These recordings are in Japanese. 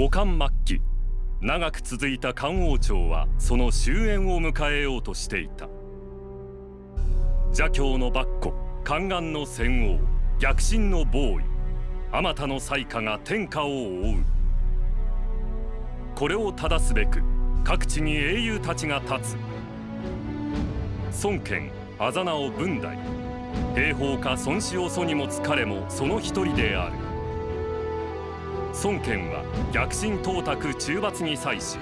五冠末期。長く続いた漢王朝はその終焉を迎えようとしていた。邪教の抜虎宦官の戦王逆進の暴位あまたの災禍が天下を覆う。これを正すべく各地に英雄たちが立つ。孫権あざなお文代兵法家孫子を祖に持つ彼もその一人である。孫権は逆進董卓中罰に際し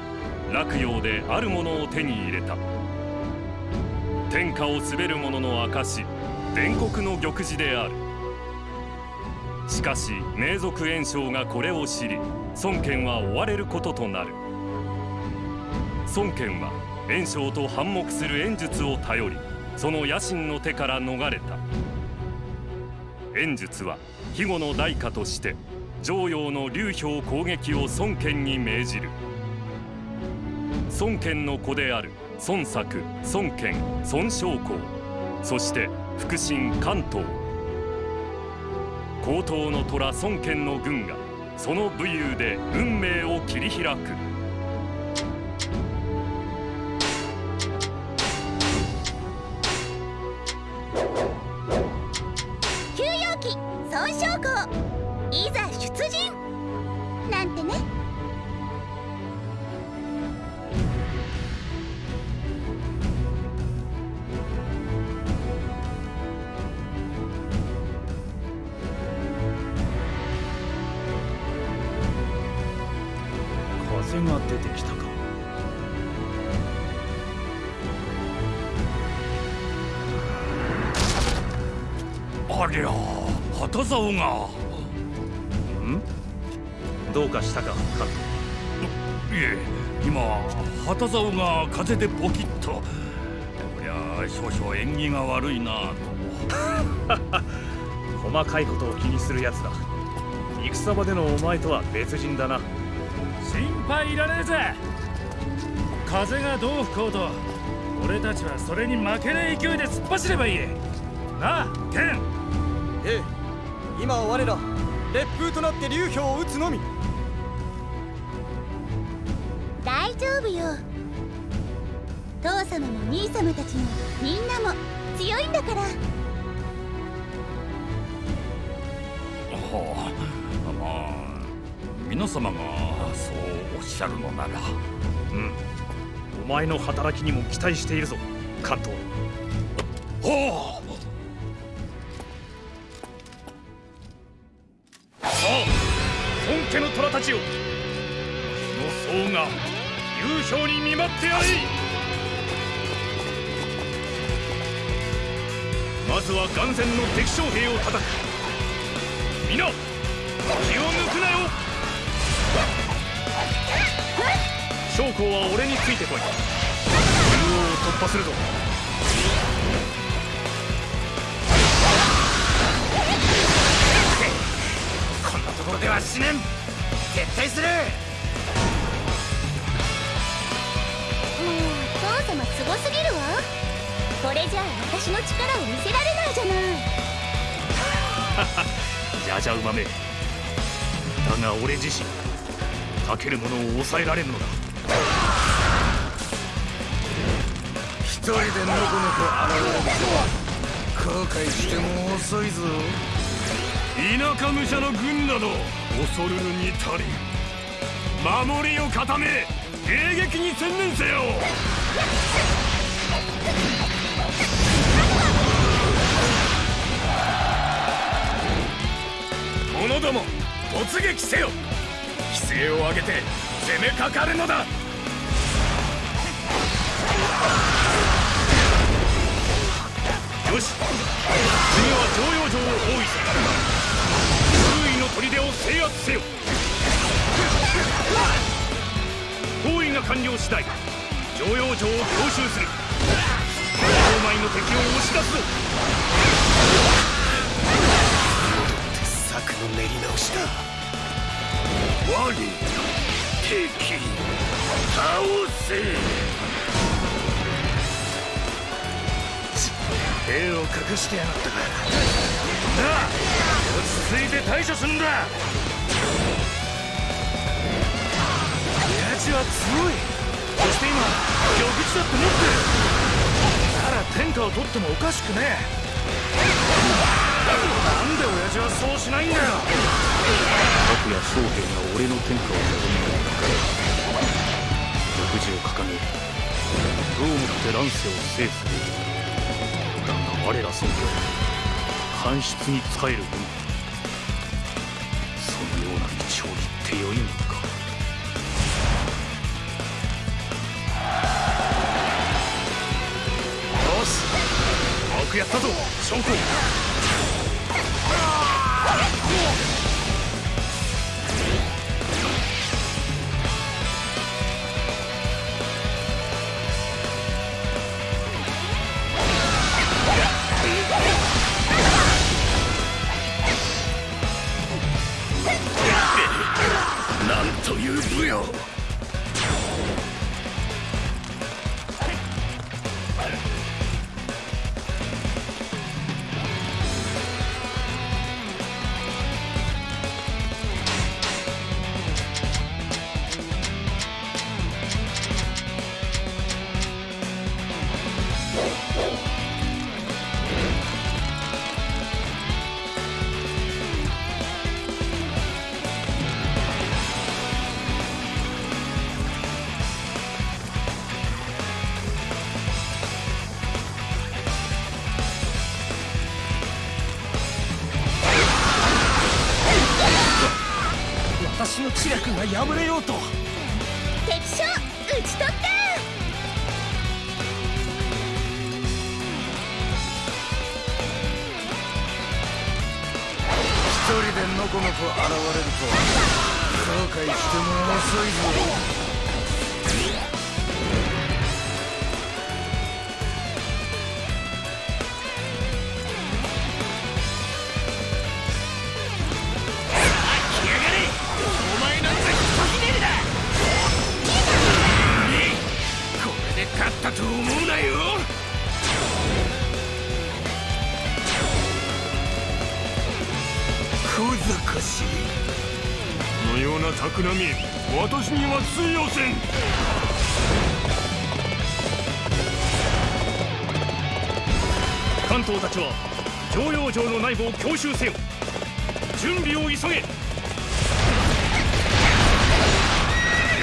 洛陽であるものを手に入れた。天下を滑る者の証伝国の玉璽である。しかし名族炎章がこれを知り孫権は追われることとなる。孫権は炎章と反目する炎術を頼りその野心の手から逃れた。炎術は肥後の代価として常陽の劉氷攻撃を孫権に命じる。孫権の子である孫作孫権孫将校。そして腹心関東。高等の虎孫権の軍がその武勇で運命を切り開く。風でポキッと。こりゃ少々縁起が悪いなと 細かいことを気にするやつだ戦場でのお前とは別人だな。心配いらねえぜ。風がどう吹こうと俺たちはそれに負けない勢いで突っ走ればいい。なあケン。ええ今は我ら烈風となって流氷を撃つのみ。大丈夫よ父様も兄様たちもみんなも強いんだから。はあまあ皆様がそうおっしゃるのなら。うん。お前の働きにも期待しているぞ関東。はさあ本家の虎たちよ。日の層が流氷に見舞ってやれまずは眼前の敵将兵を叩く。皆気を抜くなよ。将校は俺についてこい。中央を突破するぞ。こんなところでは死ねん。絶対する。もう父様すごすぎるわこれじゃあ私の力を見せられないじゃない。じゃじゃ馬め。だが俺自身かけるものを抑えられるのだ。一人でのこのこ現れるとは後悔しても遅いぞ。田舎武者の軍など恐るるに足り守りを固め迎撃に専念せよ者ども突撃せよ。規制を上げて攻めかかるのだ。よし。次は常用城を包囲する。周囲の砦を制圧せよ。包囲が完了次第常用城を強襲する。城前の敵を押し出すぞ。策の練り直しだ。我敵倒せ。兵を隠してやがったか。なあ落ち着いて対処すんだ。は強い。そして今玉璽だって持ってる。なら天下を取ってもおかしくねえ。なんで親父はそうしないんだよ。拓也将兵が俺の天下を望む玉璽を掲げどうもって乱世を制する。だが我ら尊家は官室に仕えるのみそのような道を行ってよいのか。よし。よくやったぞ将校破れようと。敵将討ち取った。一人でのこのこ現れるとは。後悔しても遅いぞ私には通用せん。関東たちは常養城の内部を強襲せよ。準備を急げ。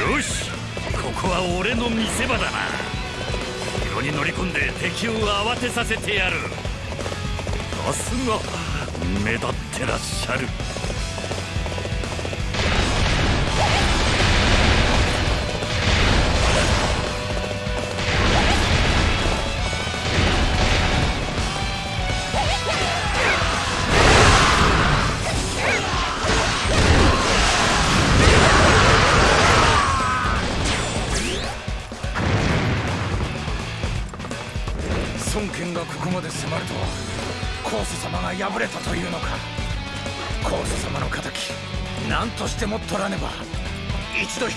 よし。ここは俺の見せ場だな。城に乗り込んで敵を慌てさせてやる。さすが。目立ってらっしゃる。取らねば一度引き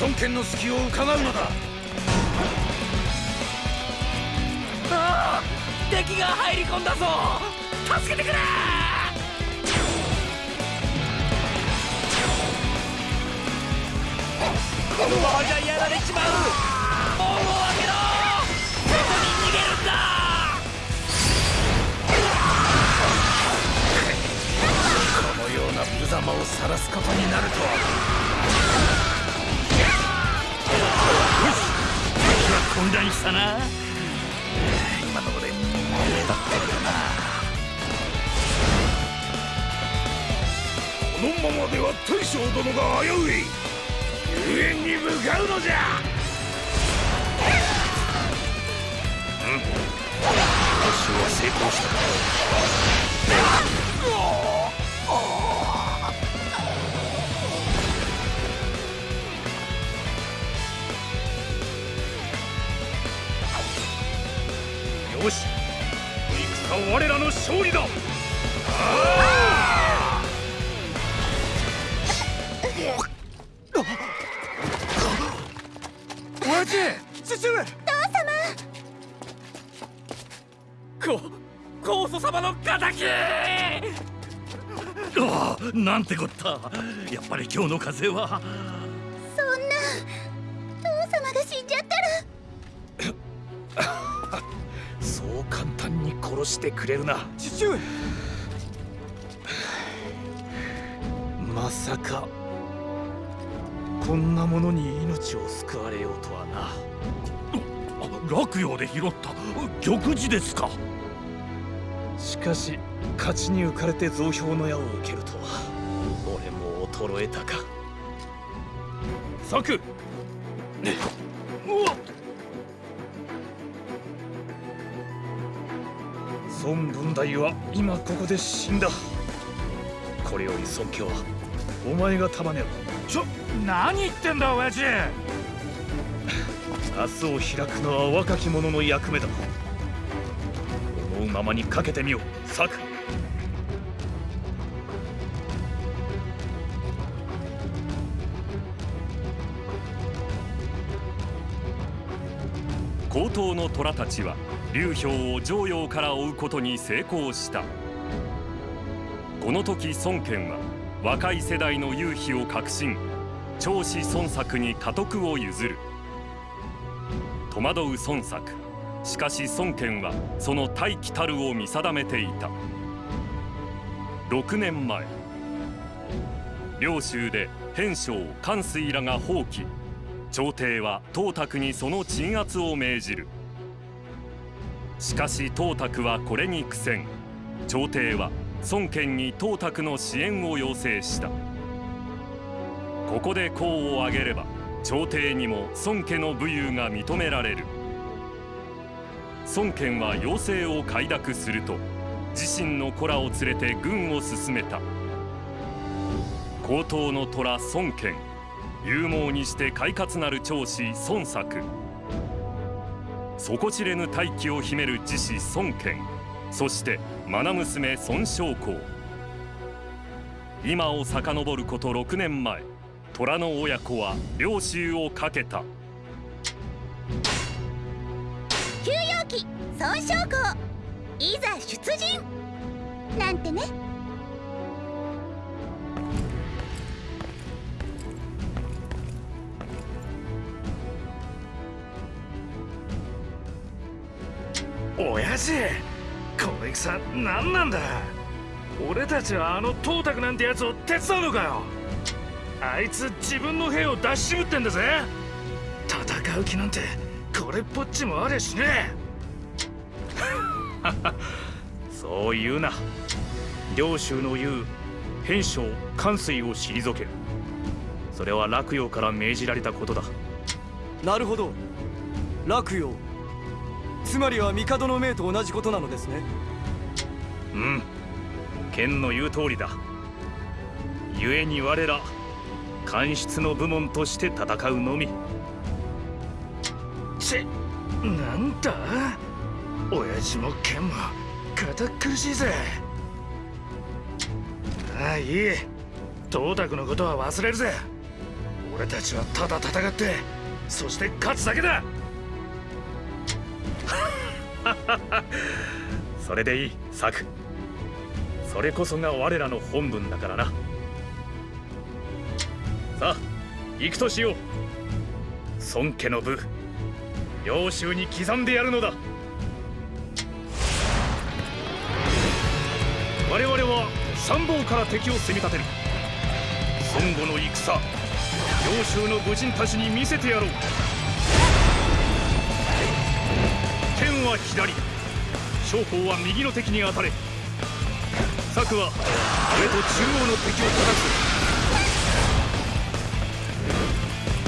孫権の隙を伺うのだ。ああ敵が入り込んだぞ。助けてくれ!このままじゃやられちまうな無様を晒すことになるとは。よし敵は混乱したな。今の俺目立ってるよな。このままでは大将殿が危うい。遊園に向かうのじゃ。うん。私は成功したよし。戦は我らの勝利だ。親父父上こ高祖様の敵。ああなんてこった。やっぱり今日の風はしてくれるな。父上。まさかこんなものに命を救われようとはな。落葉で拾った。玉璽ですか。しかし勝ちに浮かれて増票の矢を受けるとは。俺も衰えたか。策孫文大は今ここで死んだ。これより尊敬はお前が束ねろ。ちょ何言ってんだ親父。明日を開くのは若き者の役目だ。思うままにかけてみよう。策。高等の虎たちは劉氷を上陽から追うことに成功した。この時孫権は若い世代の勇飛を確信長子孫作に家督を譲る。戸惑う孫作しかし孫権はその大器たるを見定めていた。6年前領州で偏将関水らが放棄朝廷は董卓にその鎮圧を命じる。しかし董卓はこれに苦戦。朝廷は孫権に董卓の支援を要請した。ここで功を挙げれば朝廷にも孫家の武勇が認められる。孫権は要請を快諾すると自身の子らを連れて軍を進めた。高等の虎孫権勇猛にして快活なる長子孫作底知れぬ大気を秘める自子孫権そして愛娘孫昌公今を遡ること6年前虎の親子は領州をかけた。休養期孫昌公いざ出陣。なんてね。親父この戦何なんだ？俺たちはあの董卓なんてやつを手伝うのかよ？あいつ自分の兵を出し渋ってんだぜ。戦う気なんてこれっぽっちもありゃしね そう言うな。領州の言う偏将関水を退ける。それは洛陽から命じられたことだ。なるほど。洛陽つまりは帝の命と同じことなのですね。うん。剣の言う通りだ。故に我ら官室の部門として戦うのみ。ちなんだ？親父も剣も堅苦しいぜ。ああいい。董卓のことは忘れるぜ。俺たちはただ戦ってそして勝つだけだ それでいい策それこそが我らの本分だからな。さあ行くとしよう。孫家の部領州に刻んでやるのだ。我々は参謀から敵を攻め立てる。孫悟の戦領州の武人たちに見せてやろう。は左。将校は右の敵に当たれ。策は上と中央の敵を叩く。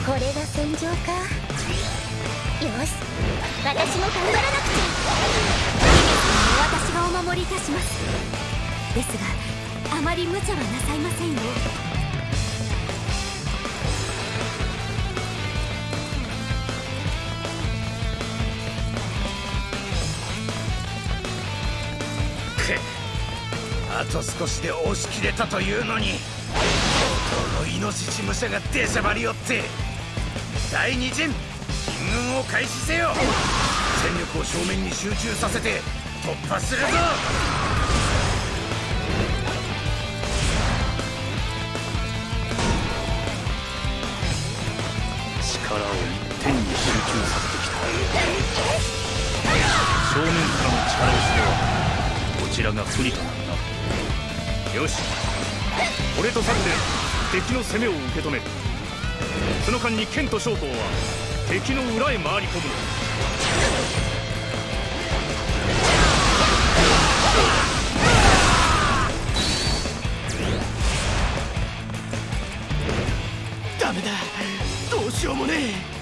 これが戦場か。よし。私も頑張らなくちゃ。私がお守りいたします。ですがあまり無茶はなさいませんよ。と少しで押し切れたというのにこのイノシシ武者が出しゃばりよって第二陣進軍を開始せよ。戦力を正面に集中させて突破するぞ。力を一点に集中させてきた。正面からの力押しではこちらが不利となるな。よし。俺とサルで敵の攻めを受け止める。その間に剣と将校は敵の裏へ回り込む。のダメだ。どうしようもね一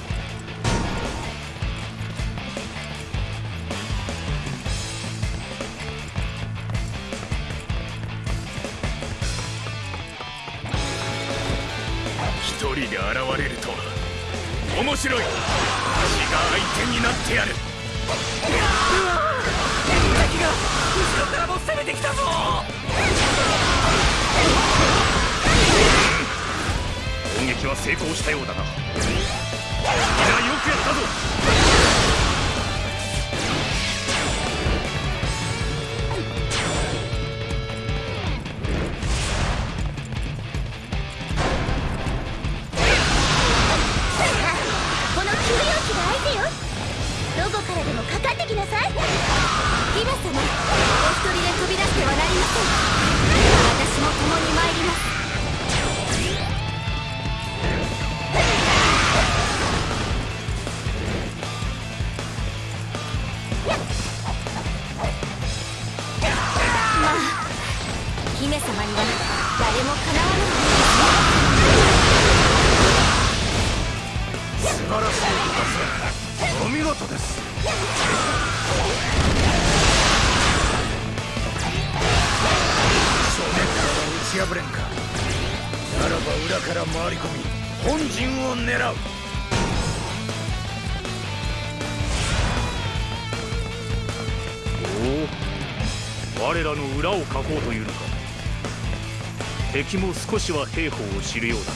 敵も少しは兵法を知るようだ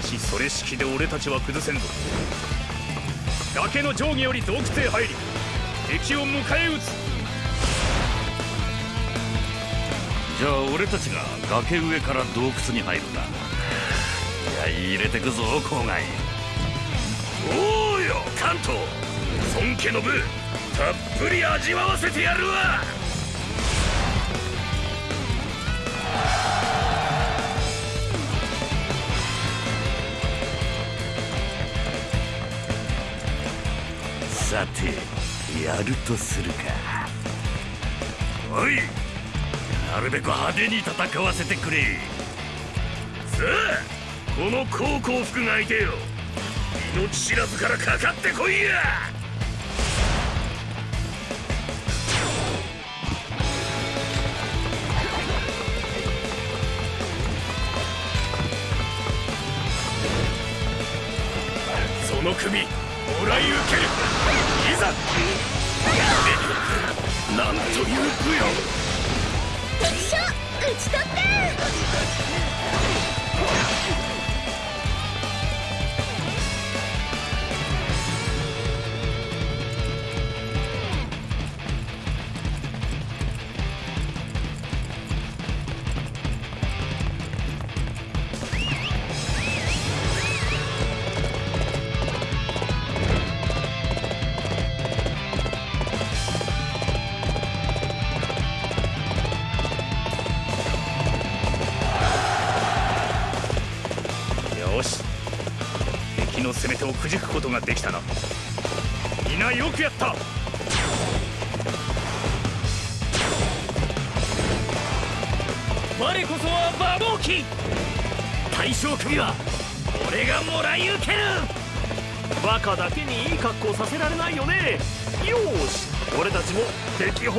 な。しかしそれ式で俺たちは崩せんぞ。崖の上下より洞窟へ入り敵を迎え撃つ。じゃあ俺たちが崖上から洞窟に入るんだ。いや入れてくぞ郊外。おうよ関東。孫家の部たっぷり味わわせてやるわさてやるとするか。おいなるべく派手に戦わせてくれ。さあこの高校服が相手よ。命知らずからかかってこいや。その首もらい受ける。さなんという武よ敵将討ち取った。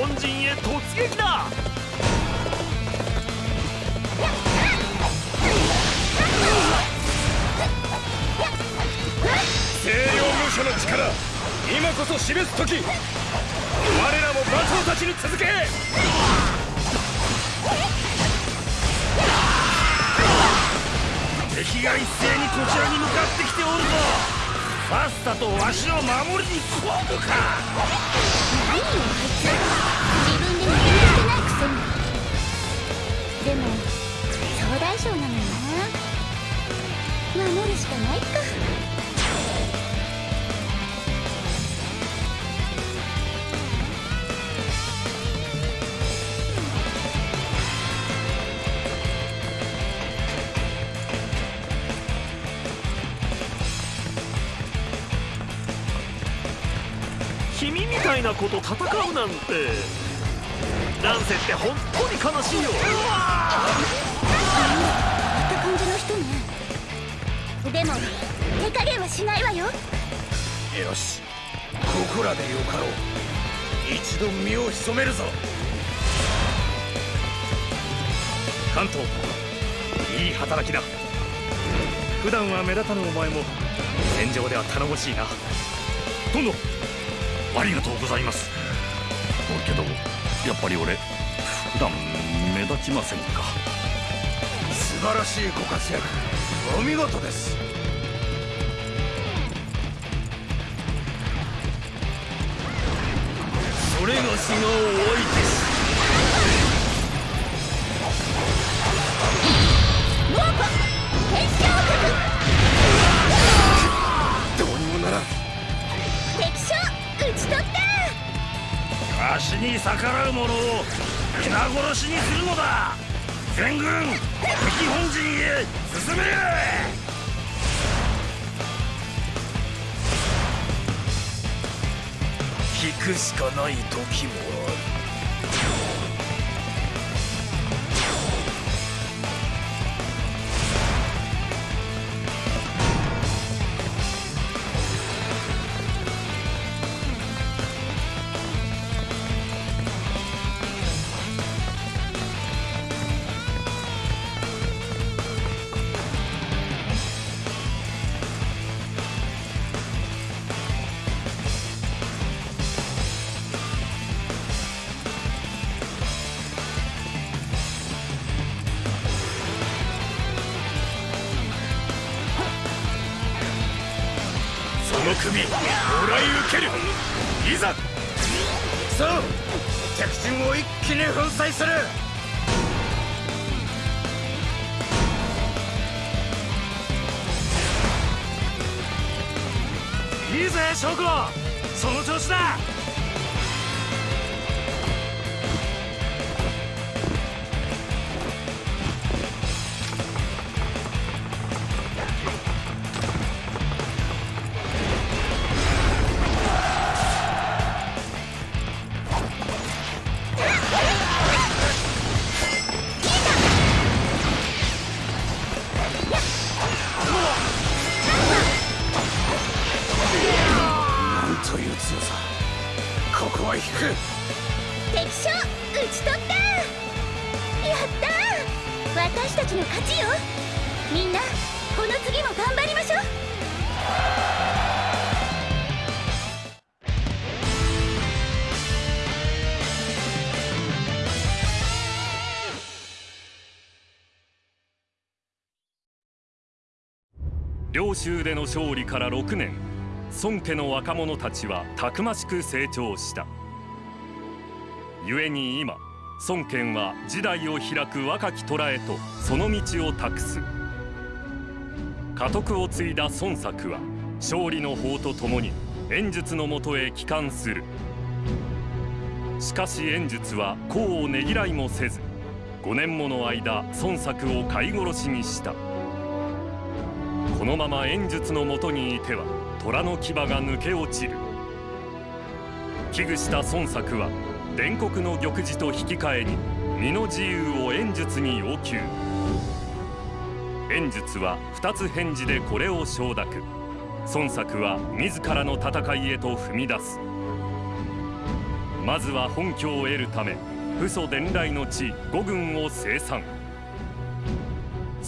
本陣へ突撃だ。清涼武者の力今こそ示す時我らも馬長たちに続け。敵が一斉にこちらに向かってきておるぞ。ファスタとわしを守りに来おるか。何よあいつ自守るしかないか君みたいなと戦うなんて。乱世って本当に悲しいよ。うわあんなった感じの人ねでも手加減はしないわよ。よし。ここらでよかろう。一度身を潜めるぞ。関東いい働きだ。普段は目立たぬお前も戦場では頼もしいな。殿ありがとうございます。けどやっぱり俺普段目立ちませんか。素晴らしいご活躍。お見事ですそれがしがお相手し猛虎天使王どうにもならん。国敵将討ち取った。わしに逆らう者を皆殺しにするのだ。全軍敵本陣へ進めくしかない時もある。の勝利から6年。孫家の若者たちはたくましく成長した。故に今孫権は時代を開く若き虎へとその道を託す。家督を継いだ孫作は勝利の法とともに演術のもとへ帰還する。しかし演術は功をねぎらいもせず5年もの間孫作を飼い殺しにした。このまま演術のもとにいては虎の牙が抜け落ちる。危惧した孫作は伝国の玉璽と引き換えに身の自由を演術に要求。演術は二つ返事でこれを承諾。孫作は自らの戦いへと踏み出す。まずは本拠を得るため父祖伝来の地五軍を生産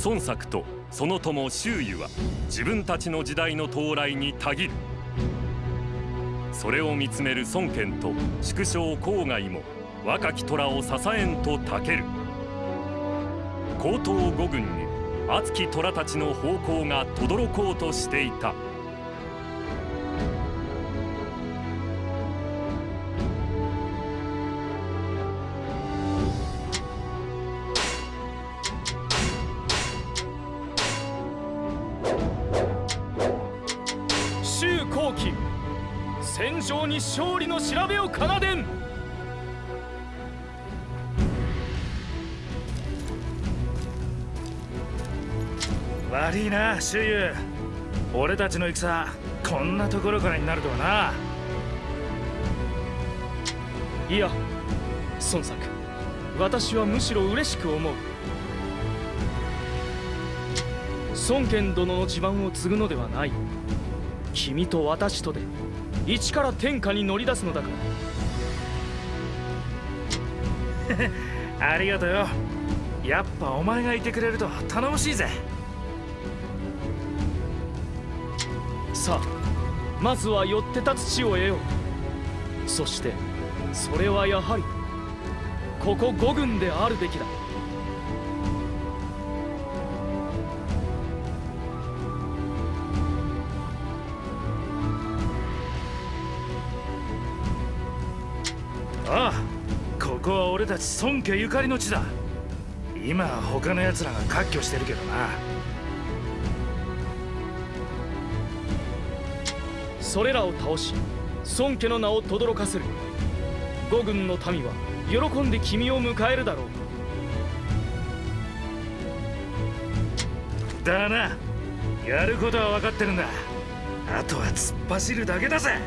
孫作とその友周囲は自分たちの時代の到来にたぎる。それを見つめる孫権と縮小郊外も若き虎を支えんとたける。高等五軍に熱き虎たちの方向が轟こうとしていた。勝利の調べを奏でん。悪いな周遊。俺たちの戦こんなところからになるとはな。いや孫作。私はむしろ嬉しく思う。孫権殿の地盤を継ぐのではない。君と私とで。一から天下に乗り出すのだから。ありがとうよ。やっぱお前がいてくれると頼もしいぜ。さあまずは寄って立つ地を得よう。そしてそれはやはりここ五軍であるべきだああここは俺たち孫家ゆかりの地だ。今は他の奴らが割拠してるけどな。それらを倒し孫家の名を轟かせる。五軍の民は喜んで君を迎えるだろう。だな。やることは分かってるんだ。あとは突っ走るだけだぜ。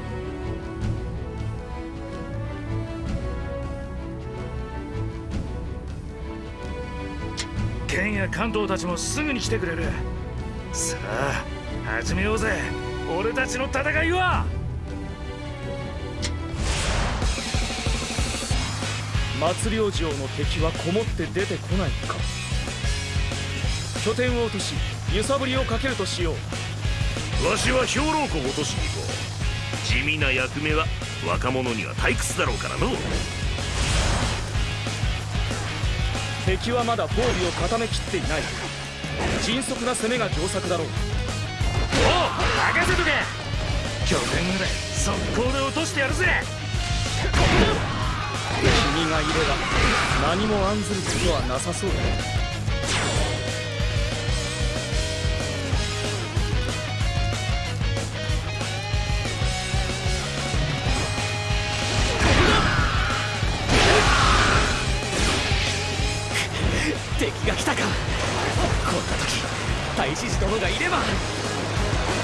剣や関東たちもすぐに来てくれる。さあ始めようぜ。俺たちの戦いは。松領城の敵はこもって出てこないか。拠点を落とし揺さぶりをかけるとしよう。わしは兵糧庫を落としに行こう。地味な役目は若者には退屈だろうからの敵はまだ防備を固めきっていない。迅速な攻めが上策だろう。おう任せとけ。拠点ぐらい速攻で落としてやるぜ。君がいれば何も案ずることはなさそうだ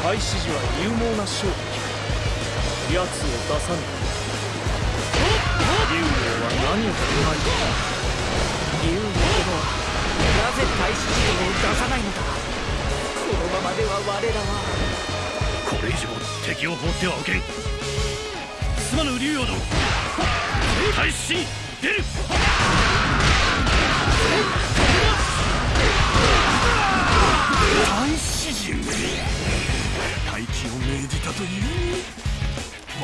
太子寺は勇猛な将敵奴を出さぬ竜王は何を考えている竜王殿はなぜ大志寺殿を出さないのだこのままでは我らはこれ以上敵を放ってはおけんすまぬ竜王殿大使に出る大詩人大気を命じたという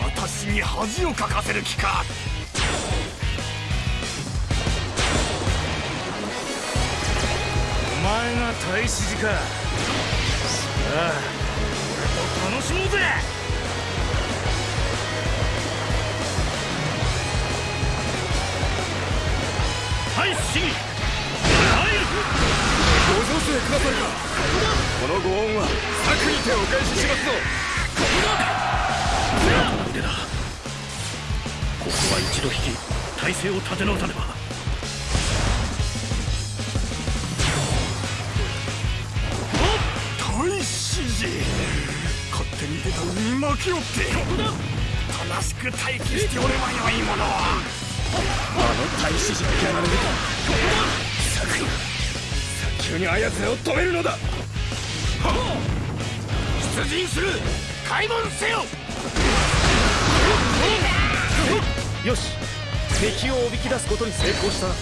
私に恥をかかせる気か。お前が太子寺か。さあ俺も楽しもうぜ。大使に。入るご助勢くださるかこのご恩は策にてお返ししますぞ腕だ。ここは一度引き体勢を立て直さねば大詩人勝手に出た海に巻きおって正しく待機しておればよいものはあの大使寺がやられるか策早急にあやつらを止めるのだ。出陣する。開門せよ。よし。敵をおびき出すことに成功した。な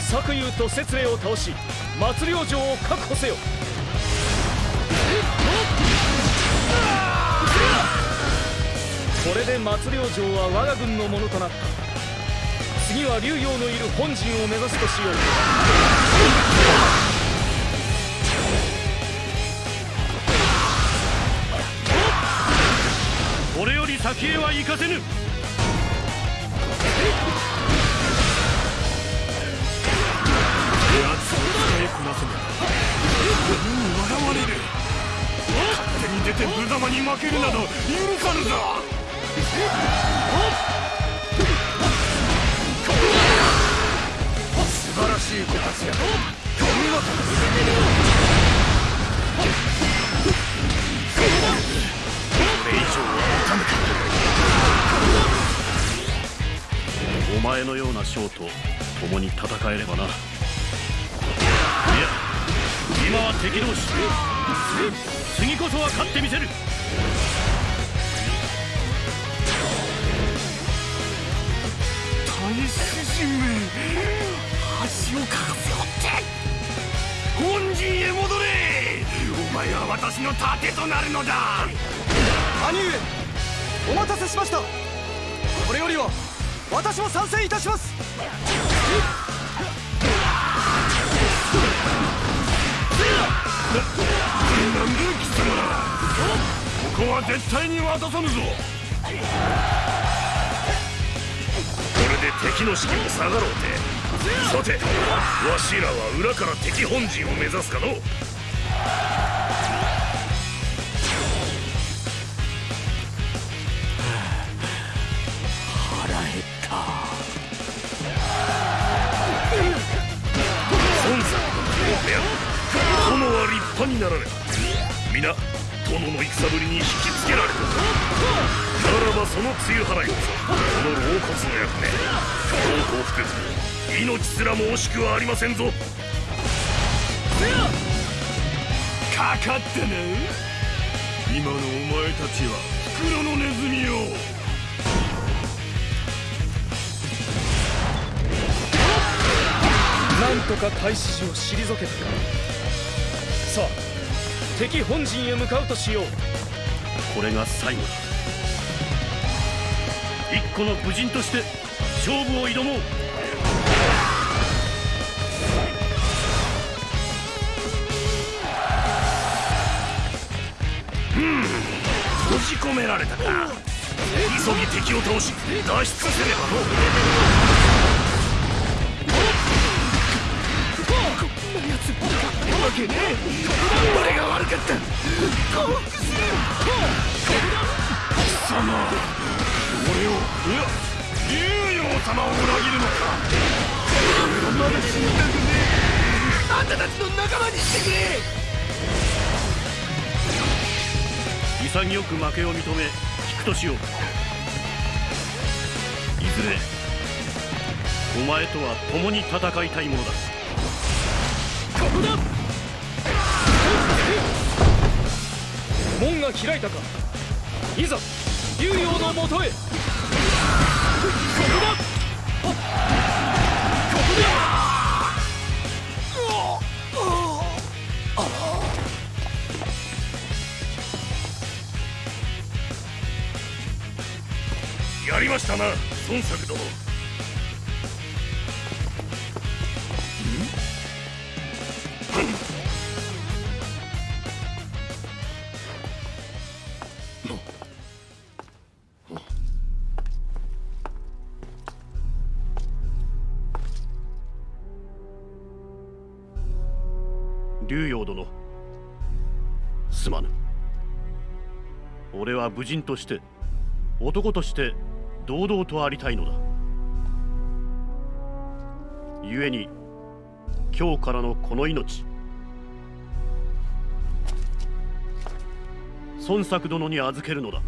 作友と節霊を倒し松領城を確保せよ。これで松領城は我が軍のものとなった。次は竜陽のいる本陣を目指すとしよう。これより先へは行かせぬ。奴を使いこなせば何に笑われる。勝手に出て無様に負けるなど許さぬぞ。しいご活躍お見事これ以上は持たぬかお前のような将と共に戦えればな。いや今は敵同士。次こそは勝ってみせる。をかかせよって本陣へ戻れ。お前は私の盾となるのだ。兄上お待たせしました。これよりは私も参戦いたします。なんだ貴様ここは絶対に渡さぬぞ。これで敵の士気も下がろうてさてわしらは裏から敵本陣を目指すかの殿は立派になられた皆殿の戦ぶりに引きつけられたならばその露払いこそこの老骨の役目。不幸幸福命すらも惜しくはありませんぞ。かかったな今のお前たちは袋のネズミよ。なんとか大使を退けたか。さあ敵本陣へ向かうとしよう。これが最後だ一個の武人として勝負を挑もう。閉じ込められたか。急ぎ敵を倒し脱出せねばのわけね。え俺が悪かった。降伏する貴様俺をいや竜王様を裏切るのか。俺はまだ死にたくねえあんたたちの仲間にしてくれ。潔く負けを認め引くとしよう。いずれお前とは共に戦いたいものだ。ここだ。門が開いたか。いざ。竜陽のもとへ。ここだここだやりましたな孫作殿。武人として男として堂々とありたいのだ。故に今日からのこの命孫作殿に預けるのだ。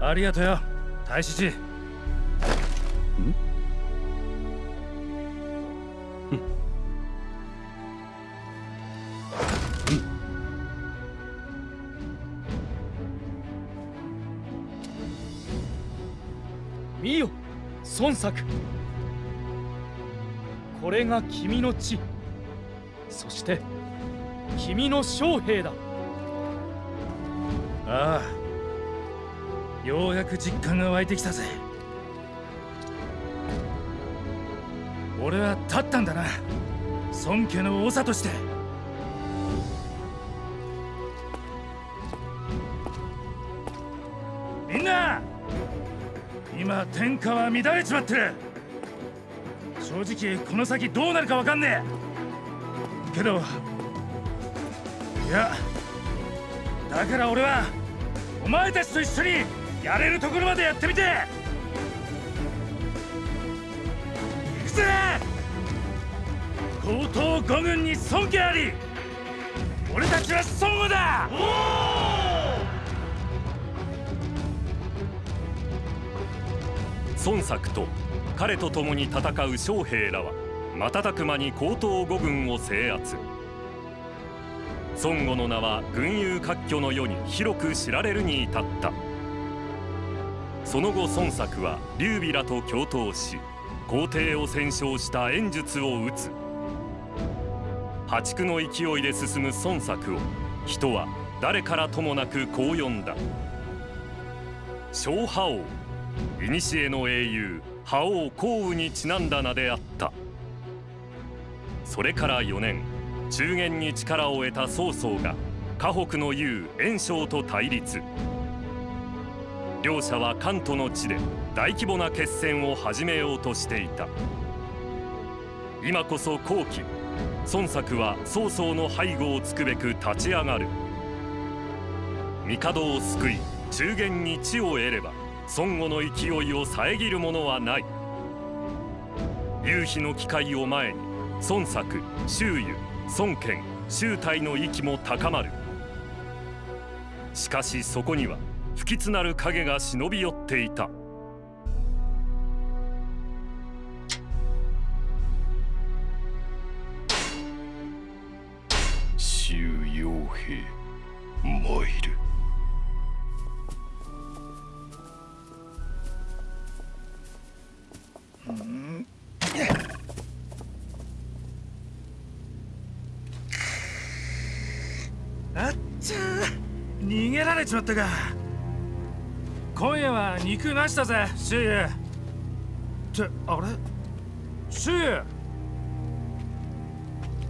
ありがとよ大使寺見よ。孫作。これが君の地。そして君の将兵だ。ああ。ようやく実感が湧いてきたぜ。俺は立ったんだな。孫家の長として。今天下は乱れちまってる。正直この先どうなるかわかんねえ。けどいやだから俺はお前たちと一緒にやれるところまでやってみて。行くぜ！高等五軍に尊敬あり俺たちは孫悟だ！孫作と彼と共に戦う将兵らは瞬く間に高等五軍を制圧。孫悟の名は群雄割拠の世に広く知られるに至った。その後孫作は劉備らと共闘し皇帝を戦勝した演術を打つ。破竹の勢いで進む孫作を人は誰からともなくこう呼んだ小覇王古の英雄覇王項羽にちなんだ名であった。それから4年中原に力を得た曹操が河北の雄袁紹と対立。両者は関東の地で大規模な決戦を始めようとしていた。今こそ後期孫作は曹操の背後をつくべく立ち上がる。帝を救い中原に地を得れば孫悟の勢いを遮るものはない。夕日の機会を前に孫作周遊孫権周泰の息も高まる。しかしそこには不吉なる影が忍び寄っていた。ちまったか。今夜は肉なしだぜシュユってあれ？シュユ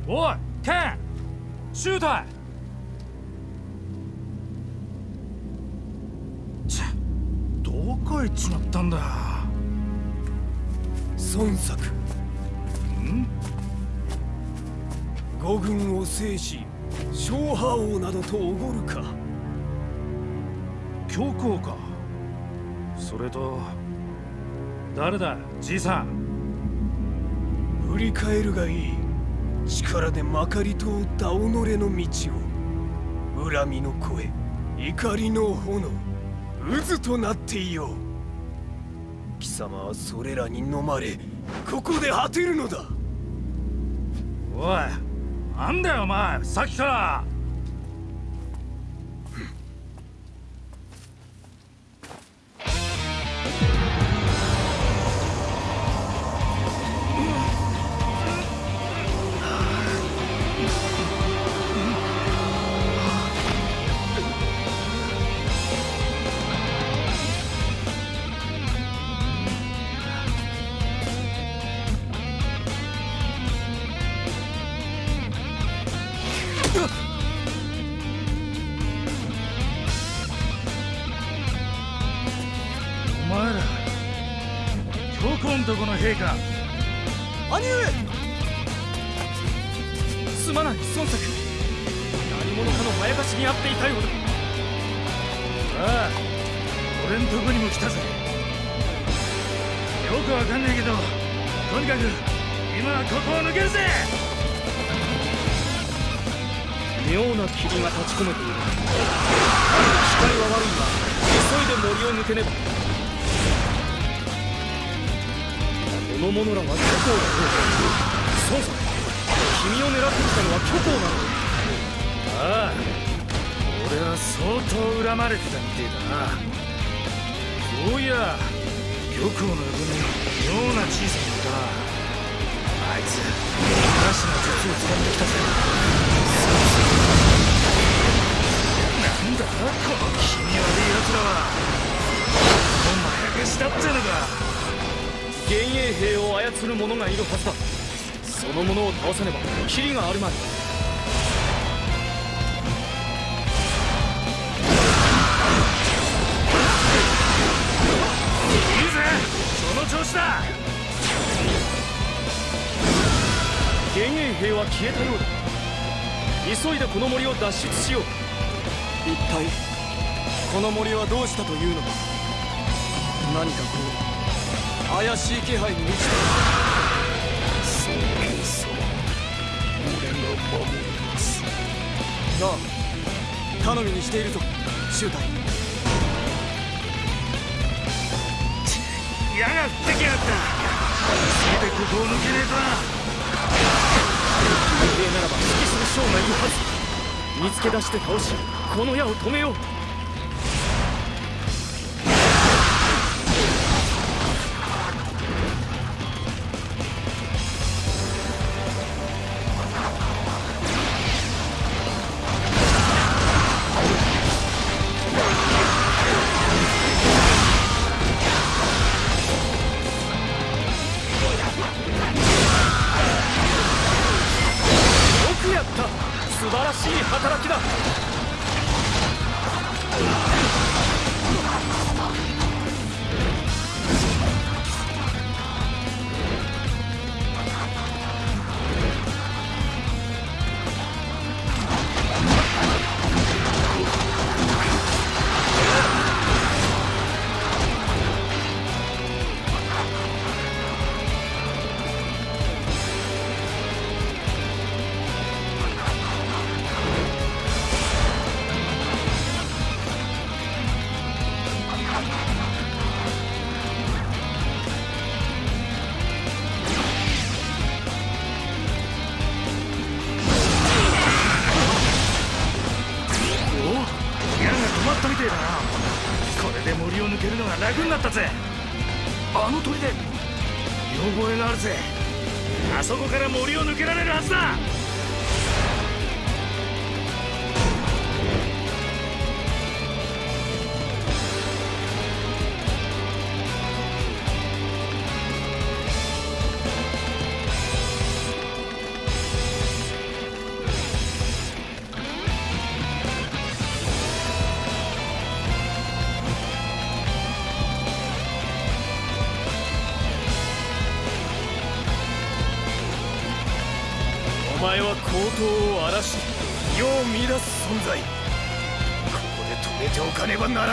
おいケンシューどこ行っちまったんだ？孫作。ん？五軍を制し小覇王などとおごるか教皇か。それと誰だじいさん。振り返るがいい。力でまかり通った己の道を。恨みの声怒りの炎渦となっていよう。貴様はそれらに飲まれここで果てるのだ。おいなんだよお前。さっきからすまない孫作。何者かのまやかしにあっていたようだ。ああ俺んとこにも来たぜ。よくわかんねえけどとにかく今はここを抜けるぜ。妙な霧が立ち込めている。光は悪いが急いで森を抜けねば。この者らは虚構だろうそうさ君を狙ってきたのは虚構なのああ俺は相当恨まれてたみてえだなそういや玉皇の横に妙な小さな子だあいつおかしな術を使ってきた。ぜなんだこの気味悪い奴らはおまやかしだってのか幻影兵を操る者がいるはずだ。その者を倒さねばキリがあるまい。いいぜその調子だ。幻影兵は消えたようだ。急いでこの森を脱出しよう。一体この森はどうしたというのだ。何かこう怪しい気配に満ちて尊なあ頼みにしているぞ周太矢が降ってきやがった。せめてここを抜けねえとな。幽霊ならば指揮する将がいるはず。見つけ出して倒しこの矢を止めよう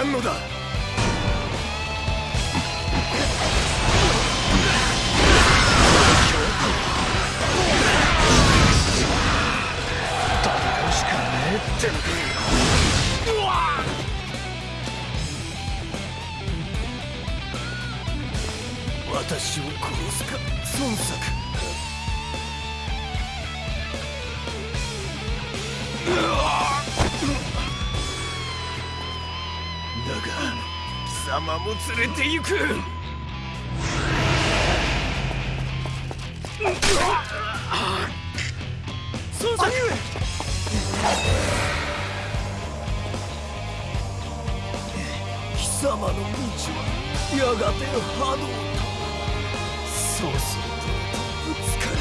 らんのだ様も連れて行く。孫作貴様の道はやがて波動と。そうするとぶつかる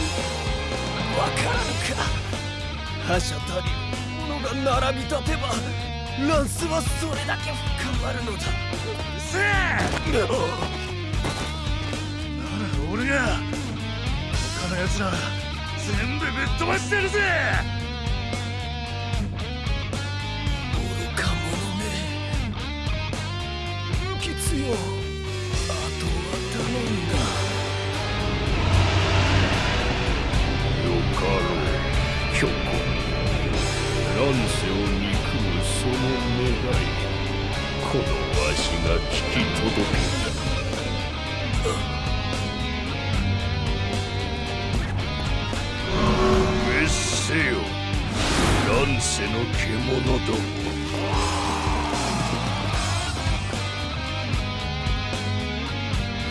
わからぬか覇者たり者が並び立てばランスはそれだけ深まるのだせえ俺が他の奴ら全部ぶっ飛ばしてるぜ愚か者め不吉よあとは頼んだよかろう巨子乱世を憎むその願いこのわしが聞き届けた滅せよ乱世の獣ども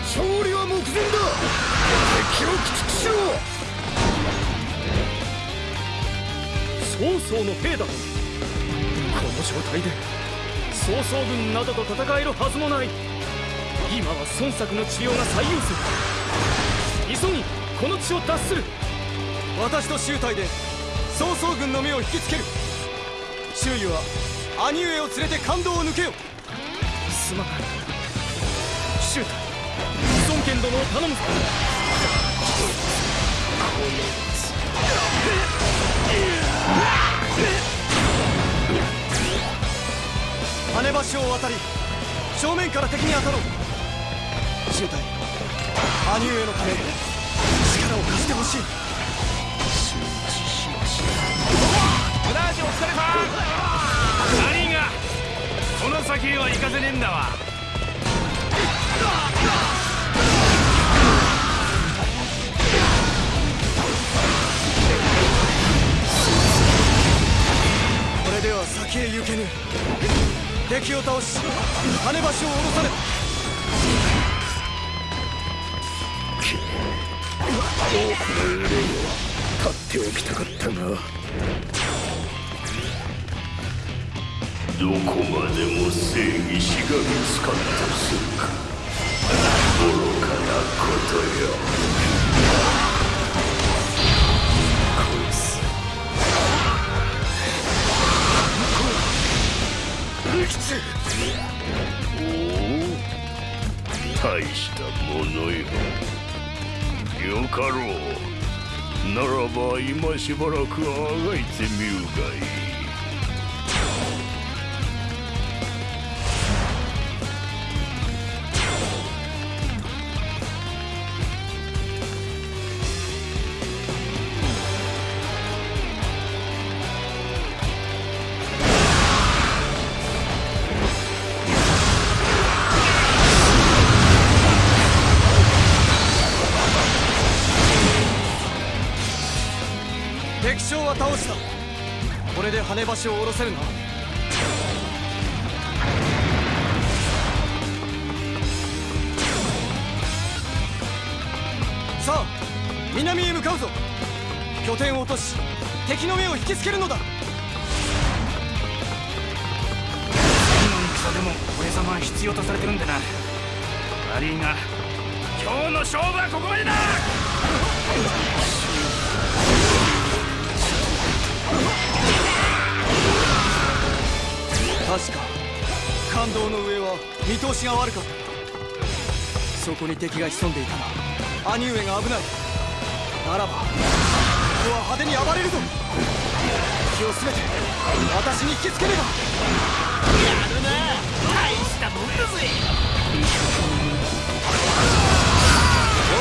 勝利は目前だ。敵を駆逐しろ曹操の兵だ。この状態で曹操軍などと戦えるはずもない。今は孫作の治療が最優先急ぎこの地を脱する。私と周隊で曹操軍の目を引きつける。周囲は兄上を連れて感動を抜けよ。すまない周隊孫権殿を頼むぞ。跳ね橋を渡り正面から敵に当たろう。身体兄上のため力を貸してほしい。承知しましたお疲れさん何がこの先へは行かせねえんだわ。これでは先へ行けぬ。敵を倒し跳ね橋を下ろされ。た多くの憂いを立っておきたかったがどこまでも正義しがみつかんとするか。愚かなことよ。おお大したものよ。よかろう。ならば今しばらくあがいてみるがいい。で跳ね橋を下ろせるなさあ南へ向かうぞ。拠点を落とし敵の目を引きつけるのだ。次の戦でも俺様は必要とされてるんでな。悪いが今日の勝負はここまでだ。確か。感動の上は見通しが悪かった。そこに敵が潜んでいたら兄上が危ない。ならばここは派手に暴れるぞ。気をすべて。私に引きつけねば。やるな大したもんだぜよ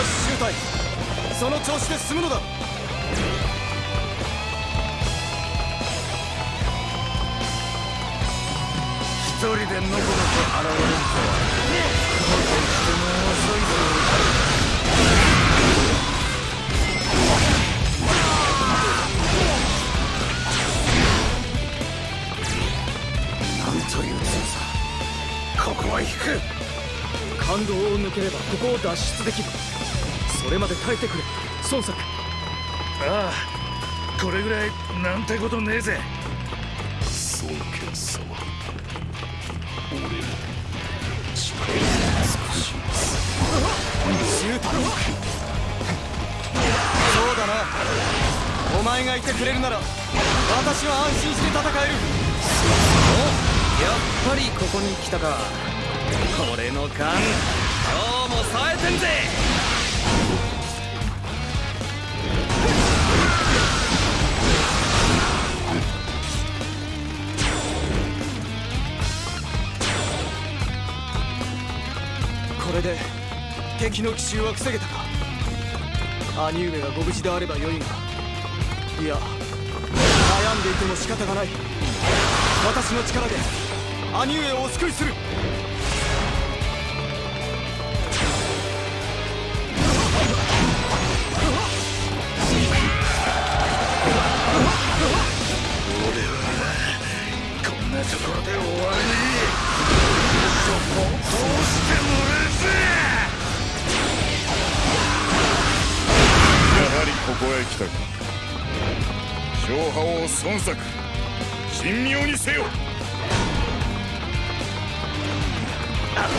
し周隊その調子で進むのだ。人でのこのこ現れるとはとても遅いぞという強さここは引く感動を抜ければここを脱出できるそれまで耐えてくれ孫作ああこれぐらいなんてことねえぜ。周太そうだな。お前がいてくれるなら私は安心して戦える。やっぱりここに来たか。俺の勘今日も冴えてんぜ。これで敵の奇襲は防げたか？兄上がご無事であればよいがいや悩んでいても仕方がない。私の力で兄上をお救いする。ここへ来たか。勝覇王孫作。神妙にせよ。あと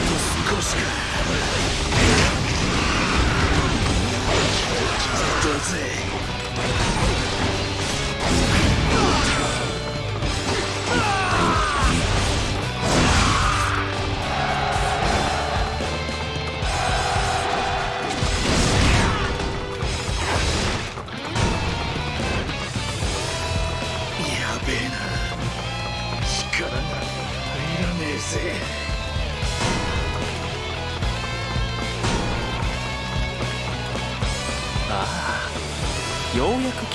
少しか。どうぜ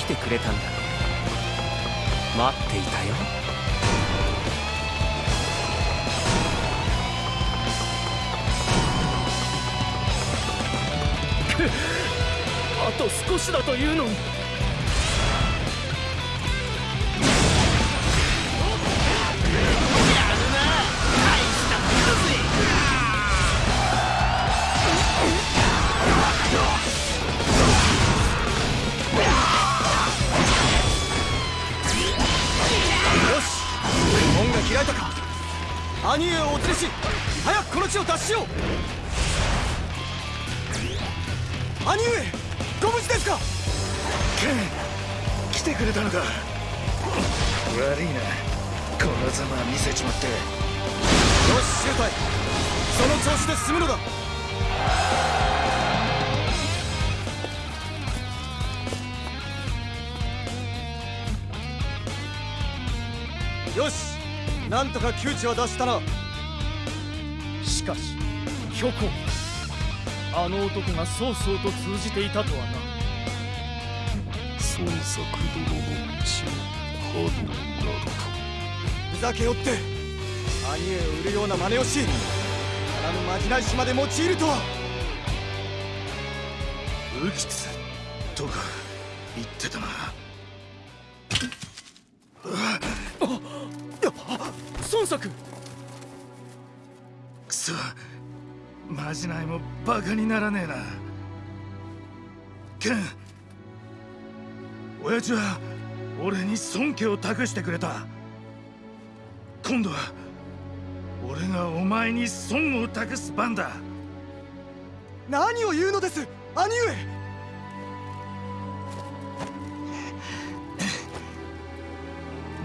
てくれたんだ待っていたよ。あと少しだというのに。とか窮地は脱したな。しかし虚構あの男が曹操と通じていたとはな。孫作殿の道を波動などふざけよって兄上を売るような真似をしからぬまじない島で用いるとは。ウキツとか言ってたな孫作くそ。まじないもバカにならねえな。ケン親父は俺に尊敬を託してくれた。今度は俺がお前に損を託す番だ。何を言うのです。兄上。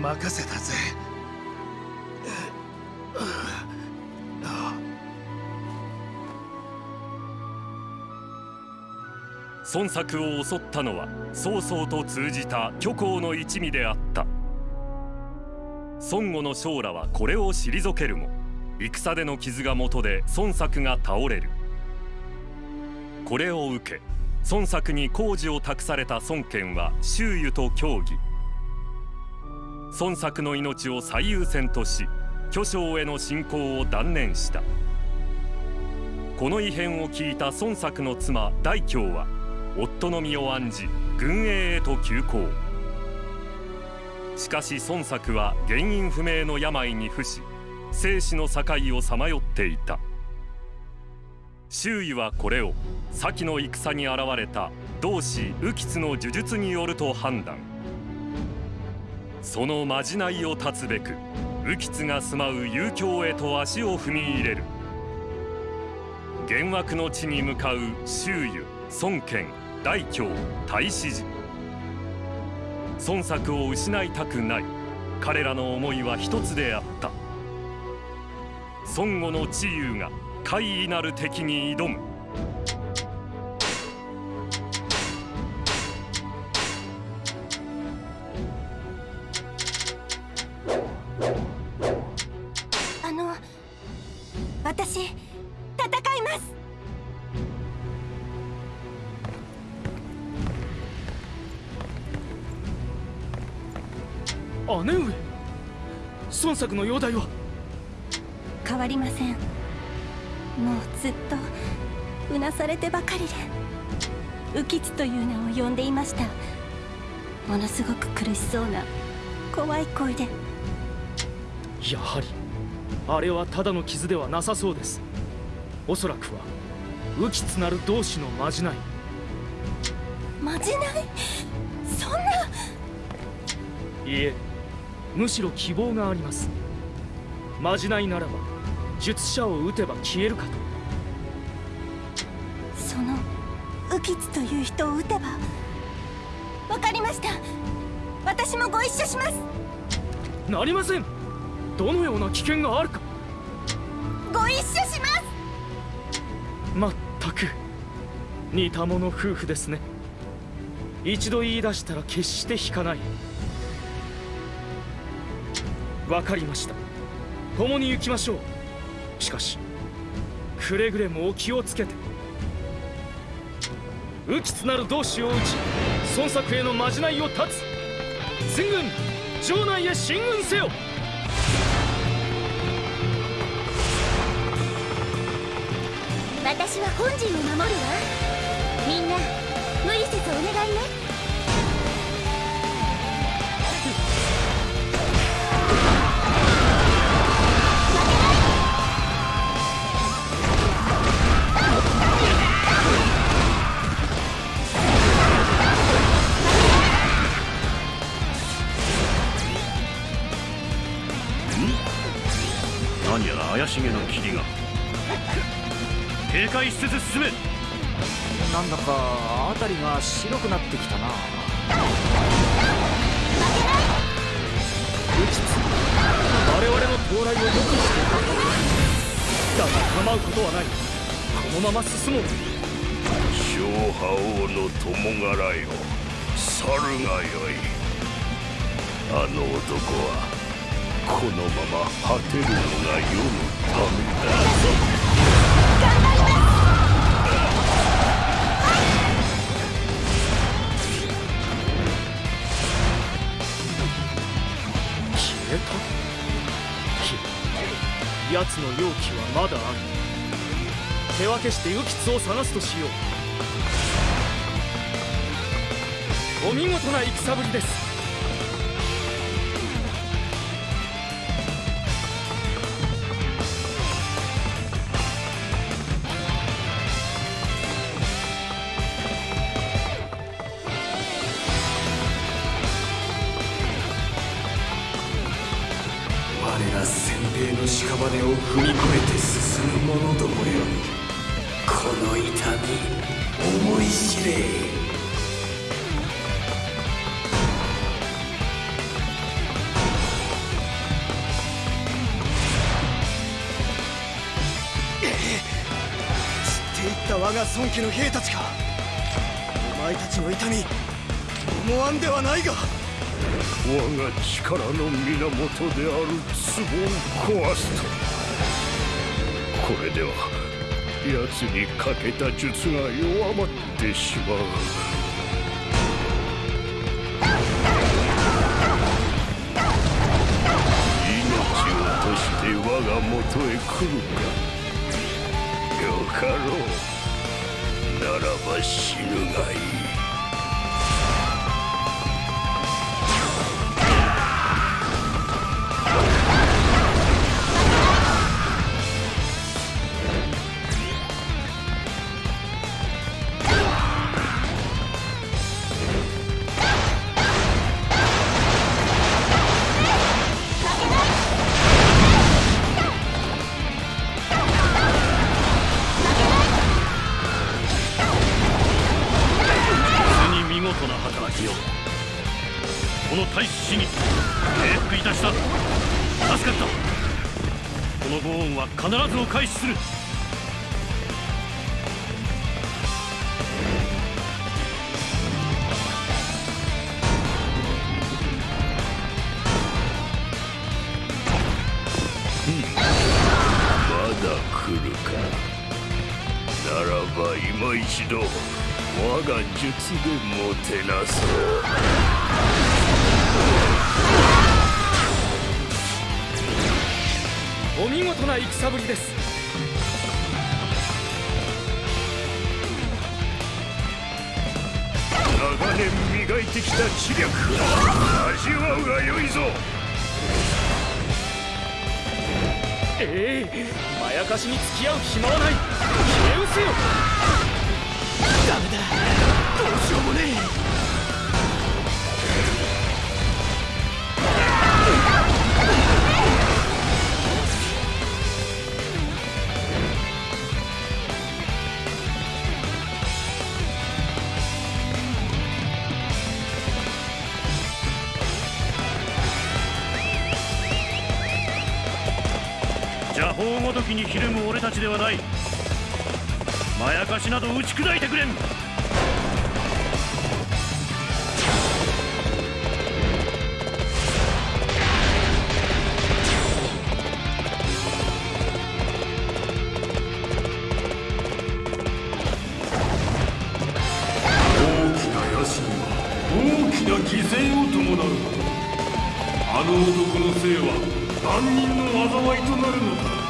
任せたぜ孫作を襲ったのは曹操と通じた虚構の一味であった孫悟の将らはこれを退けるも戦での傷が元で孫作が倒れるこれを受け孫作に工事を託された孫権は周囲と協議孫作の命を最優先とし巨匠への侵攻を断念した。この異変を聞いた孫作の妻大京は夫の身を案じ軍営へと急行しかし孫作は原因不明の病に伏し生死の境をさまよっていた。周囲はこれを先の戦に現れた同志右吉の呪術によると判断。そのまじないを断つべく右吉が住まう遊興へと足を踏み入れる。幻惑の地に向かう周囲孫権大京太子寺孫作を失いたくない。彼らの思いは一つであった。孫悟の知勇が怪異なる敵に挑む。私戦います。姉上孫作の容体は？変わりません。もうずっとうなされてばかりで浮吉という名を呼んでいました。ものすごく苦しそうな怖い声で。やはりあれはただの傷ではなさそうです。おそらくは浮吉なる同志のまじない。まじない？そんな！いえむしろ希望があります。まじないならば術者を撃てば消えるかと。その浮吉という人を撃てば。わかりました。私もご一緒します。なりませんどのような危険があるか。ご一緒します。まったく似た者夫婦ですね。一度言い出したら決して引かない。わかりました。共に行きましょう。しかしくれぐれもお気をつけて。浮きつなる同志を討ち孫作へのまじないを断つ。全軍城内へ進軍せよ私は本陣を守るわ。みんな無理せずお願いね。何やら怪しげな霧が。警戒しつつ進め。なんだか辺りが白くなってきたな。我々の到来を予期していた。だが構うことはない。このまま進もう。小覇王の友柄よ去るがよい。あの男はこのまま果てるのが世のためだ奴の容器はまだある。手分けしてウキツを探すとしよう。お見事な戦ぶりです。た我が孫家の兵たちか。お前たちの痛み思わんではないが。我が力の源である壺を壊すと。これでは奴にかけた術が弱まってしまう。命を賭して我が元へ来るか。よかろう。は死ぬがいい。事な戦ぶりです。長年磨いてきた知略。味わうがよいぞ。ええまやかしに付き合う暇はない。消え失せよ。ダメだ。どうしようもね邪ではない。まやかしなど打ち砕いてくれん。大きな野心は大きな犠牲を伴う。あの男のせいは万人の災いとなるのだ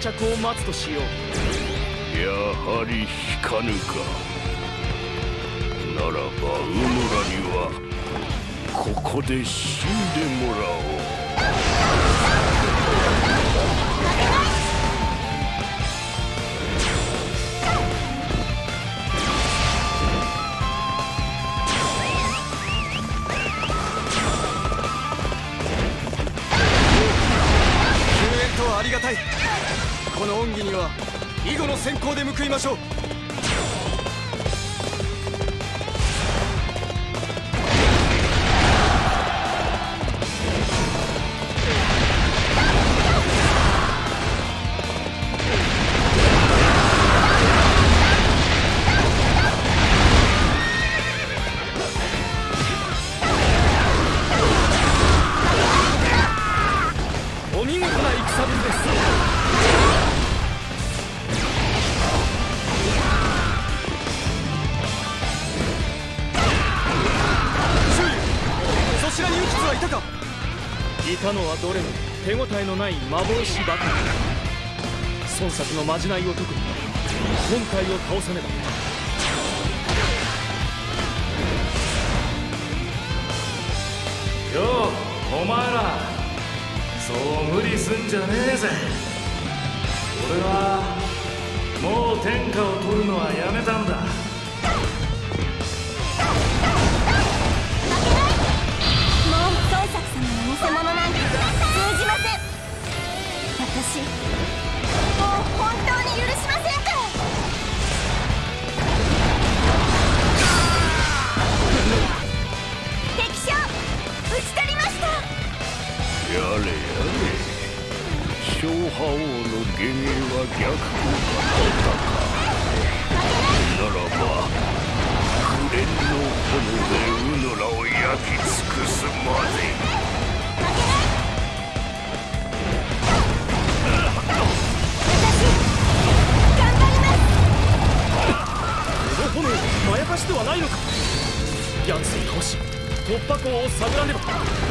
到着を待つとしよう。やはり引かぬか。ならばうぬらにはここで死んでもらおう。救援とはありがたいこの恩義には囲碁の先行で報いましょう。幻ばかり孫作のまじないを解くに本体を倒さねばようお前ら。そう無理すんじゃねえぜ。俺はもう天下を取るのはやめたんだ。本当に許しませんか？ら敵将討ち取りました。やれやれ。小覇王の炎でうぬらを焼き尽くすまで。を探らねば。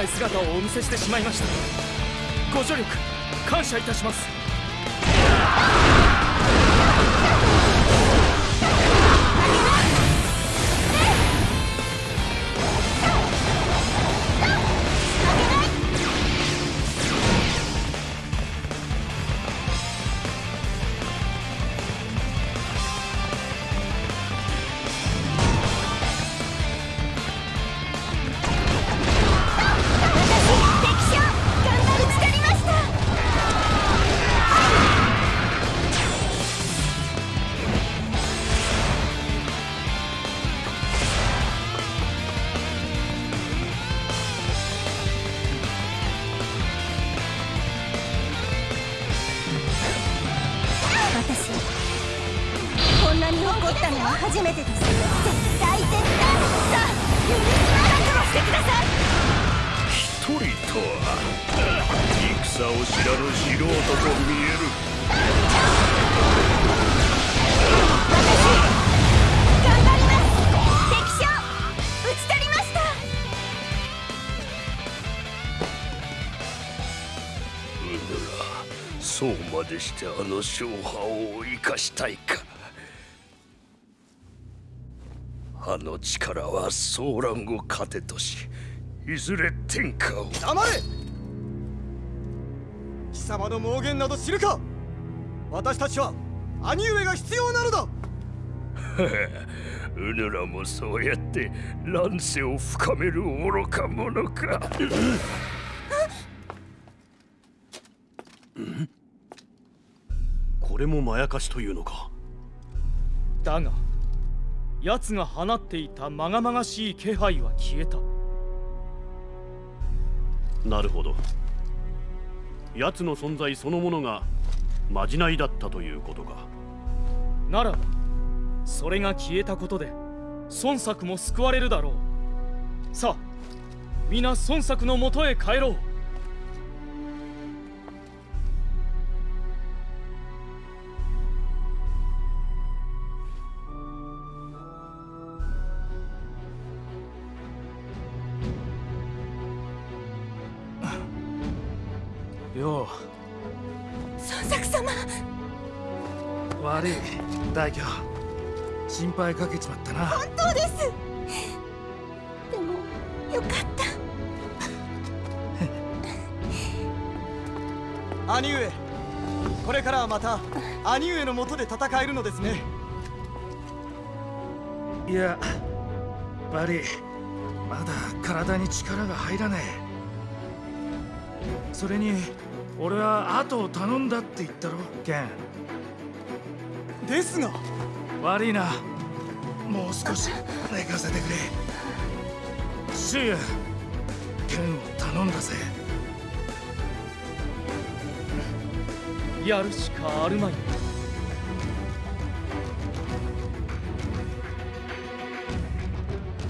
ない姿をお見せしてしまいました。ご助力感謝いたします。そうまでしてあの勝敗を生かしたいか。あの力は騒乱を糧としいずれ天下を。黙れ。貴様の妄言など知るか。私たちは兄上が必要なのだ。うぬらもそうやって乱世を深める愚か者か。こ れもまやかしというのか？だが奴が放っていたまがまがしい気配は消えた。なるほど。奴の存在そのものがまじないだったということか。ならばそれが消えたことで孫作も救われるだろう。さあ皆孫作のもとへ帰ろう心配かけちまったな。本当です。でもよかった。兄上これからはまた兄上のもとで戦えるのですね。いや悪いまだ体に力が入らねえ。それに俺は後を頼んだって言ったろケンですが。悪いなもう少し寝かせてくれ。シーヤ剣を頼んだぜ。やるしかあるまい。